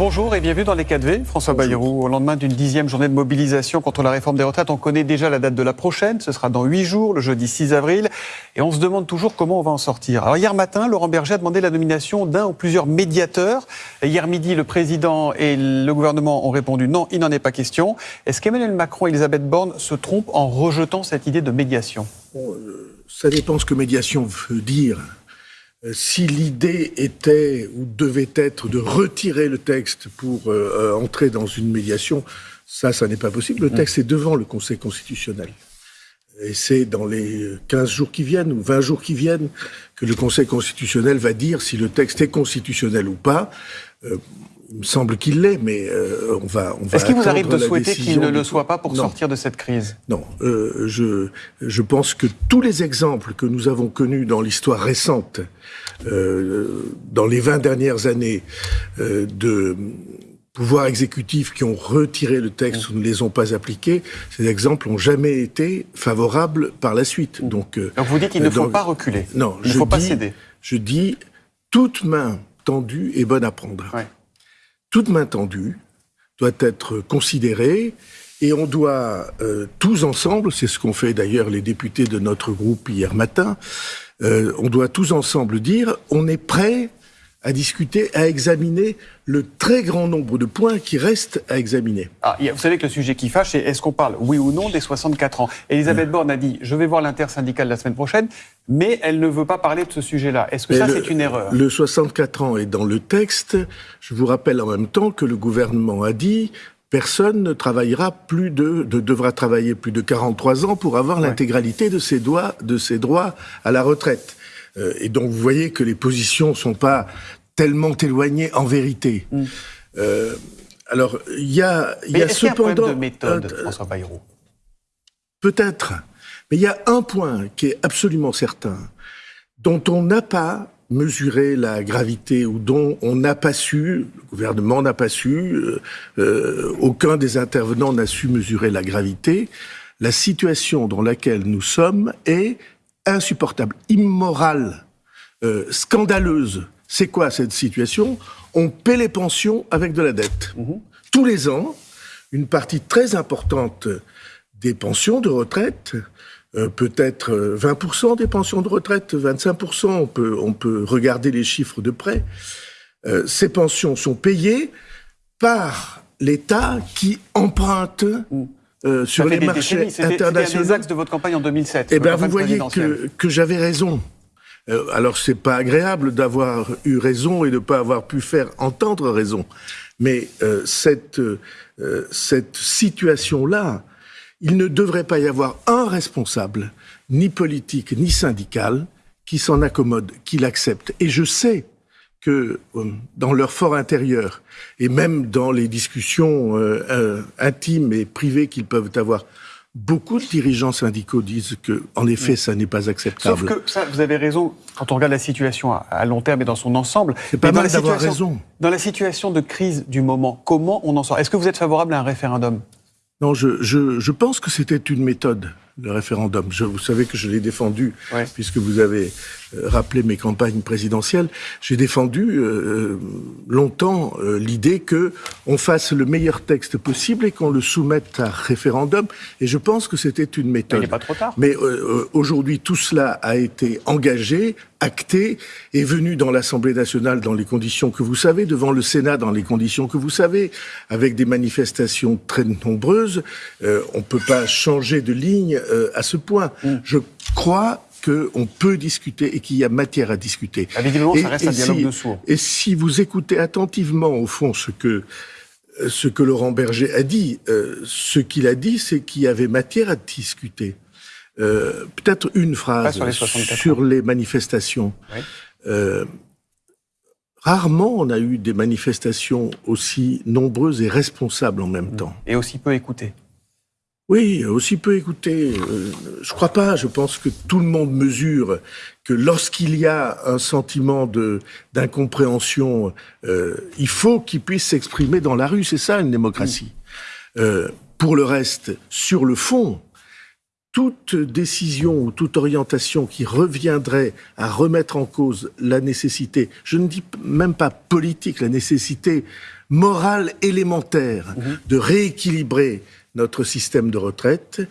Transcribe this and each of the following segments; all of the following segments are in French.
Bonjour et bienvenue dans les 4V. François Bayrou, au lendemain d'une dixième journée de mobilisation contre la réforme des retraites, on connaît déjà la date de la prochaine. Ce sera dans huit jours, le jeudi 6 avril. Et on se demande toujours comment on va en sortir. Alors hier matin, Laurent Berger a demandé la nomination d'un ou plusieurs médiateurs. Hier midi, le président et le gouvernement ont répondu non, il n'en est pas question. Est-ce qu'Emmanuel Macron et Elisabeth Borne se trompent en rejetant cette idée de médiation? Euh, Ça dépend ce que médiation veut dire. Euh, si l'idée était ou devait être de retirer le texte pour euh, euh, entrer dans une médiation, ça, ça n'est pas possible. Le mm. texte est devant le Conseil constitutionnel. Et c'est dans les 15 jours qui viennent ou 20 jours qui viennent que le Conseil constitutionnel va dire si le texte est constitutionnel ou pas. Il me semble qu'il l'est, mais euh, on va. On va Est-ce qu'il vous arrive de souhaiter qu'il ne le soit pas pour sortir de cette crise? Non, euh, je, je pense que tous les exemples que nous avons connus dans l'histoire récente, euh, dans les 20 dernières années, de pouvoirs exécutifs qui ont retiré le texte ou ne les ont pas appliqués, ces exemples n'ont jamais été favorables par la suite. Donc, euh, Donc vous dites qu'il ne faut pas reculer. Non, il ne faut pas céder. Je dis toute main tendue est bonne à prendre. Ouais toute main tendue doit être considérée et on doit euh, tous ensemble, c'est ce qu'ont fait d'ailleurs les députés de notre groupe hier matin, euh, on doit tous ensemble dire on est prêt à discuter, à examiner le très grand nombre de points qui restent à examiner. Ah, vous savez que le sujet qui fâche, c'est est-ce qu'on parle, oui ou non, des 64 ans Elisabeth Borne a dit, je vais voir l'intersyndicale la semaine prochaine, mais elle ne veut pas parler de ce sujet-là. Est-ce que ça, c'est une erreur? Le 64 ans est dans le texte. Je vous rappelle en même temps que le gouvernement a dit, personne ne travaillera plus de, devra travailler plus de 43 ans pour avoir l'intégralité de ses, de ses droits à la retraite. Euh, et donc, vous voyez que les positions sont pas tellement éloignées en vérité. Mm. Euh, alors, il y a, y a cependant... Y a de méthode, François Bayrou? Peut-être. Mais il y a un point qui est absolument certain, dont on n'a pas mesuré la gravité ou dont on n'a pas su, le gouvernement n'a pas su, euh, aucun des intervenants n'a su mesurer la gravité. La situation dans laquelle nous sommes est insupportable, immorale, euh, scandaleuse. C'est quoi cette situation? On paie les pensions avec de la dette. Mhm. Tous les ans, une partie très importante des pensions de retraite, euh, peut-être 20% des pensions de retraite, 25%, on peut, on peut regarder les chiffres de près, euh, ces pensions sont payées par l'État qui emprunte mhm. Euh, sur les marchés internationaux. C'était des axes de votre campagne en 2007. Eh bien, vous voyez que, que j'avais raison. Euh, alors, c'est pas agréable d'avoir eu raison et de ne pas avoir pu faire entendre raison. Mais euh, cette, euh, cette situation-là, il ne devrait pas y avoir un responsable, ni politique, ni syndical, qui s'en accommode, qui l'accepte. Et je sais que euh, dans leur fort intérieur, et même dans les discussions euh, euh, intimes et privées qu'ils peuvent avoir, beaucoup de dirigeants syndicaux disent que, en effet, ça n'est pas acceptable. Sauf que ça, vous avez raison quand on regarde la situation à, long terme et dans son ensemble. C'est pas mal d'avoir raison. Dans la situation de crise du moment, comment on en sort? Est-ce que vous êtes favorable à un référendum? Non, je, je, je pense que c'était une méthode le référendum. Je, vous savez que je l'ai défendu, puisque vous avez euh, rappelé mes campagnes présidentielles. J'ai défendu euh, euh, longtemps l'idée que on fasse le meilleur texte possible et qu'on le soumette à référendum. Et je pense que c'était une méthode. Mais il n'est pas trop tard. Mais aujourd'hui, tout cela a été engagé, acté, est venu dans l'Assemblée nationale dans les conditions que vous savez, devant le Sénat dans les conditions que vous savez, avec des manifestations très nombreuses. on ne peut pas changer de ligne euh, à ce point. Mm. Je crois qu'on peut discuter et qu'il y a matière à discuter. Évidemment, ça reste un dialogue si, de sourds. Et si vous écoutez attentivement, au fond, ce que, euh, ce que Laurent Berger a dit, euh, ce qu'il a dit, c'est qu'il y avait matière à discuter. Peut-être une phrase sur les, manifestations. rarement on a eu des manifestations aussi nombreuses et responsables en même mm. temps. Et aussi peu écoutées. Oui, aussi peu écouter. Euh, je crois pas. Je pense que tout le monde mesure que lorsqu'il y a un sentiment de d'incompréhension, euh, il faut qu'il puisse s'exprimer dans la rue. C'est ça une démocratie. Euh, pour le reste, sur le fond, toute décision ou toute orientation qui reviendrait à remettre en cause la nécessité, je ne dis même pas politique, la nécessité morale élémentaire mhm. de rééquilibrer notre système de retraite,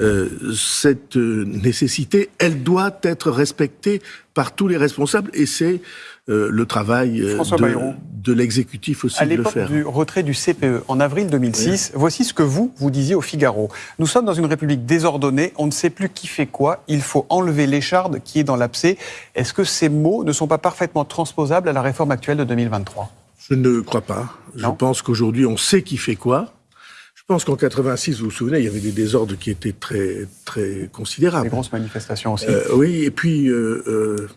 euh, cette nécessité, elle doit être respectée par tous les responsables et c'est euh, le travail euh, de, de l'exécutif aussi de le faire. À l'époque du retrait du CPE en avril 2006, voici ce que vous, vous disiez au Figaro. Nous sommes dans une république désordonnée, on ne sait plus qui fait quoi, il faut enlever l'écharde qui est dans l'abcès. Est-ce que ces mots ne sont pas parfaitement transposables à la réforme actuelle de 2023 Je ne crois pas. Je pense qu'aujourd'hui, on sait qui fait quoi. Je pense qu'en 86, vous vous souvenez, il y avait des désordres qui étaient très très considérables. Des grosses manifestations aussi. Euh, oui, et puis euh, euh,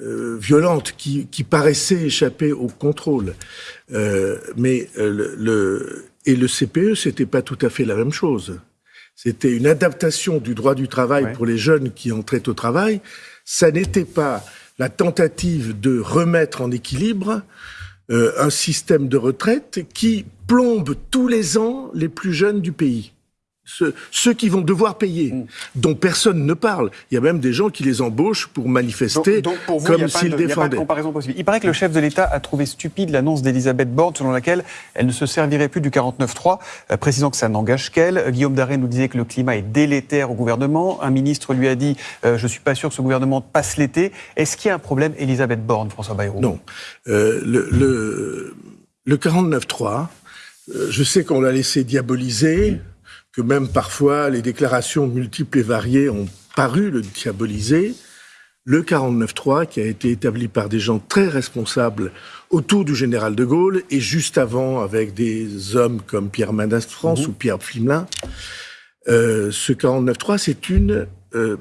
euh violentes qui, qui, paraissaient échapper au contrôle. Euh, mais le, le, et le CPE, c'était pas tout à fait la même chose. C'était une adaptation du droit du travail pour les jeunes qui entraient au travail. Ça n'était pas la tentative de remettre en équilibre euh, un système de retraite qui plombe tous les ans les plus jeunes du pays ceux, qui vont devoir payer, mm. dont personne ne parle. Il y a même des gens qui les embauchent pour manifester comme s'ils défendaient. Il n'y a pas de comparaison possible. Il paraît que le chef de l'État a trouvé stupide l'annonce d'Elisabeth Borne selon laquelle elle ne se servirait plus du 49.3, euh, précisant que ça n'engage qu'elle. Guillaume Daré nous disait que le climat est délétère au gouvernement. Un ministre lui a dit euh, Je ne suis pas sûr que ce gouvernement passe l'été. Est-ce qu'il y a un problème, Elisabeth Borne, François Bayrou? Non. Euh, le, le, le 49.3, je sais qu'on l'a laissé diaboliser que même parfois les déclarations multiples et variées ont paru le diaboliser, le 49-3, qui a été établi par des gens très responsables autour du général de Gaulle et juste avant avec des hommes comme Pierre Mendès France mhm. ou Pierre Flimelin, euh, ce 49-3, c'est une euh,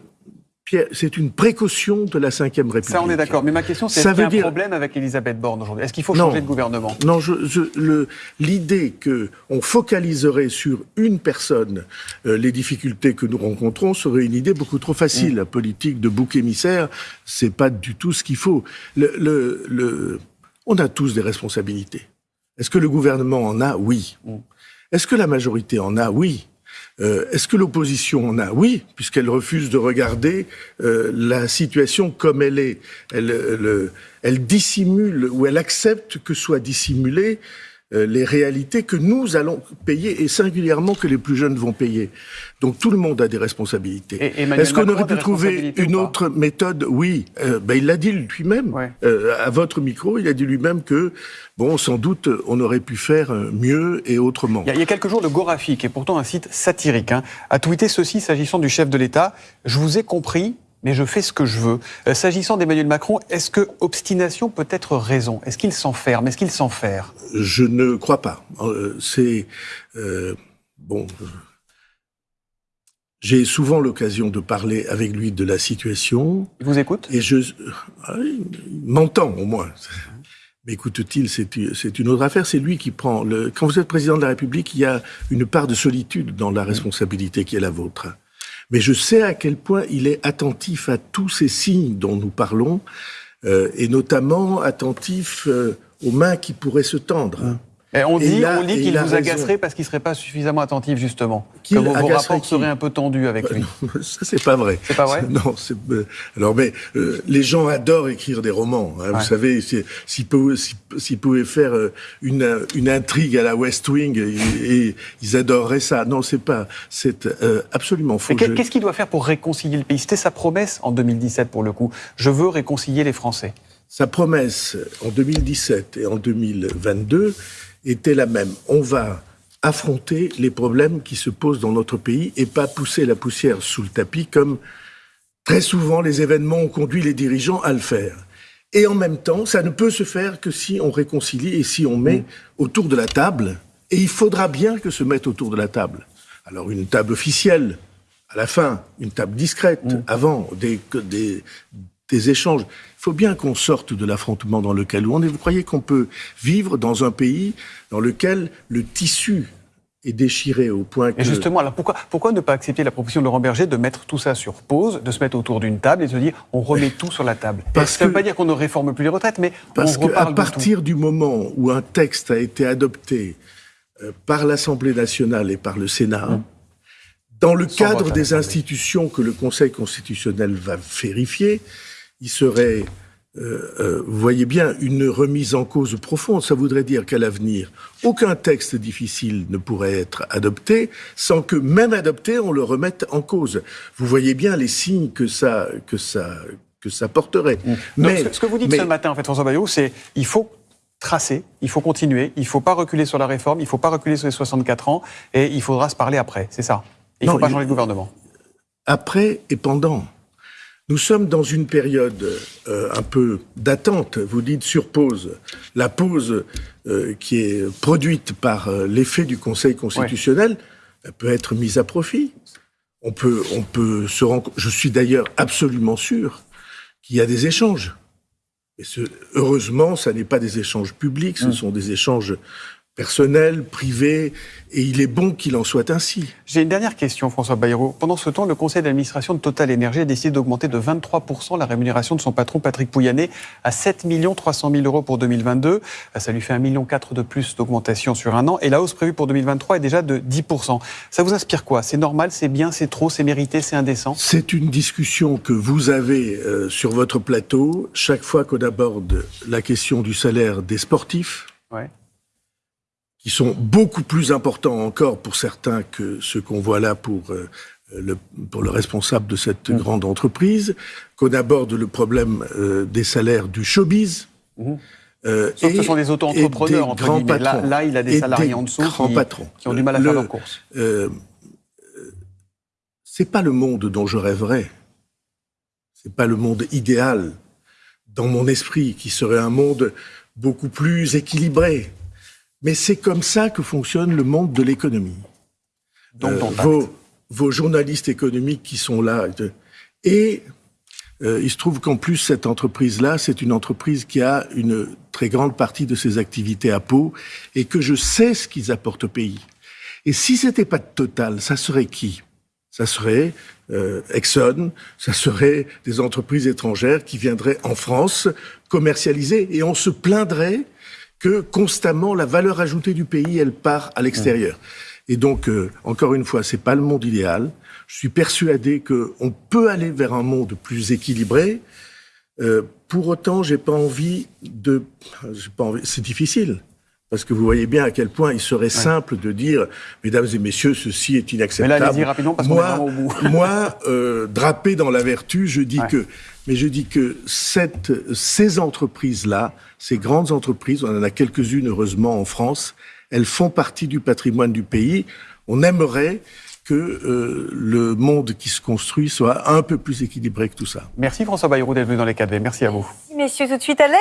c'est une précaution de la Ve République. Ça, on est d'accord. Mais ma question, c'est est-ce qu'il y a un dire... problème avec Elisabeth Borne aujourd'hui? Est-ce qu'il faut changer de gouvernement? Non, l'idée qu'on focaliserait sur une personne euh, les difficultés que nous rencontrons serait une idée beaucoup trop facile. Mm. La politique de bouc émissaire, c'est pas du tout ce qu'il faut. Le, on a tous des responsabilités. Est-ce que le gouvernement en a? Oui. Mm. Est-ce que la majorité en a? Oui. Euh, est-ce que l'opposition en a? Oui, puisqu'elle refuse de regarder euh, la situation comme elle est. Elle, dissimule ou elle accepte que soit dissimulée les réalités que nous allons payer et singulièrement que les plus jeunes vont payer. Donc tout le monde a des responsabilités. Est-ce qu'on aurait pu trouver une autre méthode Oui. Euh, ben, il l'a dit lui-même. Euh, à votre micro, il a dit lui-même que, bon, sans doute, on aurait pu faire mieux et autrement. Il y a, quelques jours, le Gorafi, qui est pourtant un site satirique, hein, a tweeté ceci s'agissant du chef de l'État. Je vous ai compris, mais je fais ce que je veux. Euh, s'agissant d'Emmanuel Macron, est-ce que obstination peut être raison? Est-ce qu'il s'enferme? Est-ce qu'il s'enferme? Je ne crois pas. Euh, c'est euh, bon. J'ai souvent l'occasion de parler avec lui de la situation. Il vous écoute? Et je ah, il m'entend au moins. Mais écoute-t-il, c'est une autre affaire. C'est lui qui prend le. Quand vous êtes président de la République, il y a une part de solitude dans la responsabilité qui est la vôtre mais je sais à quel point il est attentif à tous ces signes dont nous parlons, euh, et notamment attentif euh, aux mains qui pourraient se tendre. On dit, qu'il vous agacerait parce qu'il ne serait pas suffisamment attentif, justement. Que vos, rapports seraient un peu tendus avec lui. Ça, c'est pas vrai. C'est pas vrai Non. Euh, alors, mais euh, les gens adorent écrire des romans. Hein, Vous savez, s'ils pouvaient, faire euh, une, une intrigue à la West Wing, et, ils adoreraient ça. Non, c'est pas... C'est absolument faux. Qu'est-ce qu'il doit faire pour réconcilier le pays? C'était sa promesse en 2017, pour le coup. Je veux réconcilier les Français. Sa promesse en 2017 et en 2022 était la même. On va affronter les problèmes qui se posent dans notre pays et pas pousser la poussière sous le tapis comme très souvent les événements ont conduit les dirigeants à le faire. Et en même temps, ça ne peut se faire que si on réconcilie et si on met mm. autour de la table. Et il faudra bien que se mette autour de la table. Alors une table officielle, à la fin, une table discrète, mm. avant, des, des, des échanges. Il faut bien qu'on sorte de l'affrontement dans lequel on est. Vous croyez qu'on peut vivre dans un pays dans lequel le tissu est déchiré au point que... Et justement, alors pourquoi, pourquoi ne pas accepter la proposition de Laurent Berger de mettre tout ça sur pause, de se mettre autour d'une table et de se dire on remet tout sur la table? Parce Ça ne veut pas dire qu'on ne réforme plus les retraites, mais parce qu'à partir du moment où un texte a été adopté euh, par l'Assemblée nationale et par le Sénat, hum. Dans le Sans cadre des institutions que le Conseil constitutionnel va vérifier, il serait, euh, euh, vous voyez bien, une remise en cause profonde. Ça voudrait dire qu'à l'avenir, aucun texte difficile ne pourrait être adopté sans que, même adopté, on le remette en cause. Vous voyez bien les signes que ça, que ça, que ça porterait. Donc, Mais, ce, ce que vous dites mais- ce matin, en fait, François Bayrou, c'est il faut tracer, il faut continuer, il ne faut pas reculer sur la réforme, il ne faut pas reculer sur les 64 ans, et il faudra se parler après, c'est ça Il ne faut pas changer de gouvernement. après et pendant. Nous sommes dans une période euh, un peu d'attente. Vous dites sur pause. La pause euh, qui est produite par euh, l'effet du Conseil constitutionnel elle peut être mise à profit. On peut, on peut se rendre. Je suis d'ailleurs absolument sûr qu'il y a des échanges. Et ce, heureusement, ça n'est pas des échanges publics, ce sont des échanges personnels, privés, et il est bon qu'il en soit ainsi. J'ai une dernière question, François Bayrou. Pendant ce temps, le conseil d'administration de Total Énergie a décidé d'augmenter de 23% la rémunération de son patron Patrick Pouyanné à 7 300 000 euros pour 2022. Ça lui fait 1,4 million de plus d'augmentation sur un an. Et la hausse prévue pour 2023 est déjà de 10%. Ça vous inspire quoi? C'est normal, c'est bien, c'est trop, c'est mérité, c'est indécent? C'est une discussion que vous avez euh, sur votre plateau chaque fois qu'on aborde la question du salaire des sportifs, Ouais. Qui sont beaucoup plus importants encore pour certains que ceux qu'on voit là pour, euh, le, pour le responsable de cette Mm. grande entreprise, qu'on aborde le problème euh, des salaires du showbiz. Mhm. euh, Sauf que et- ce sont des auto-entrepreneurs, entre grands guillemets. Là, patrons. là, il a des salariés des en dessous qui, patrons. qui ont du mal à Le- faire leur course. euh, c'est pas le monde dont je rêverais. C'est pas le monde idéal dans mon esprit qui serait un monde beaucoup plus équilibré. Mais c'est comme ça que fonctionne le monde de l'économie. Donc, Euh, vos, vos journalistes économiques qui sont là. de- Et euh, il se trouve qu'en plus, cette entreprise-là, c'est une entreprise qui a une très grande partie de ses activités à Pau et que je sais ce qu'ils apportent au pays. Et si c'était pas Total, ça serait qui? Ça serait euh, Exxon, ça serait des entreprises étrangères qui viendraient en France commercialiser et on se plaindrait que constamment la valeur ajoutée du pays, elle part à l'extérieur. Et donc, euh, encore une fois, c'est pas le monde idéal. Je suis persuadé qu'on peut aller vers un monde plus équilibré. Euh, pour autant, j'ai pas envie de. Pas envie, c'est difficile. Parce que vous voyez bien à quel point il serait simple de dire, mesdames et messieurs, ceci est Mais inacceptable. là, allez-y rapidement parce est moi, au bout. moi, euh, drapé dans la vertu, je dis Ouais. que, mais je dis que cette, ces entreprises-là, ces grandes entreprises, on en a quelques-unes heureusement en France, elles font partie du patrimoine du pays. On aimerait que euh, le monde qui se construit soit un peu plus équilibré que tout ça. Merci François Bayrou d'être venu dans les 4V. Merci à vous. Messieurs, tout de suite, Alex.